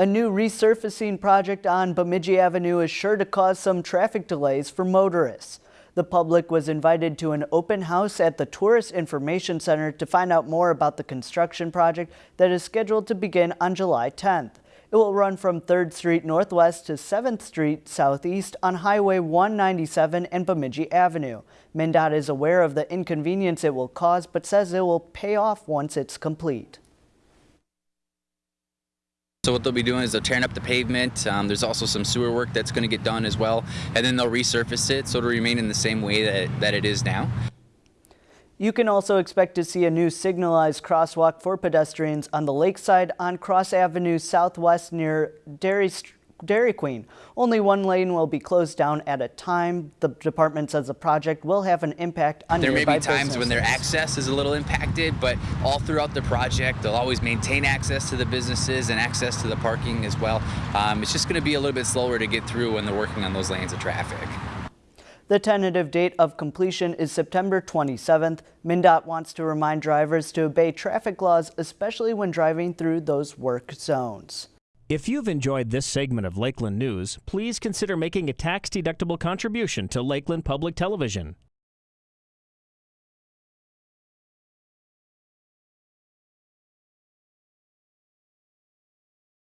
A new resurfacing project on Bemidji Avenue is sure to cause some traffic delays for motorists. The public was invited to an open house at the Tourist Information Center to find out more about the construction project that is scheduled to begin on July 10th. It will run from 3rd Street Northwest to 7th Street Southeast on Highway 197 and Bemidji Avenue. MnDOT is aware of the inconvenience it will cause, but says it will pay off once it's complete. So what they'll be doing is they're tearing up the pavement. Um, there's also some sewer work that's going to get done as well. And then they'll resurface it so it'll remain in the same way that, that it is now. You can also expect to see a new signalized crosswalk for pedestrians on the lakeside on Cross Avenue Southwest near Dairy Street Dairy Queen. Only one lane will be closed down at a time. The department says the project will have an impact on There may be times businesses. when their access is a little impacted, but all throughout the project, they'll always maintain access to the businesses and access to the parking as well. Um, it's just going to be a little bit slower to get through when they're working on those lanes of traffic. The tentative date of completion is September 27th. MnDOT wants to remind drivers to obey traffic laws, especially when driving through those work zones. If you've enjoyed this segment of Lakeland News, please consider making a tax-deductible contribution to Lakeland Public Television.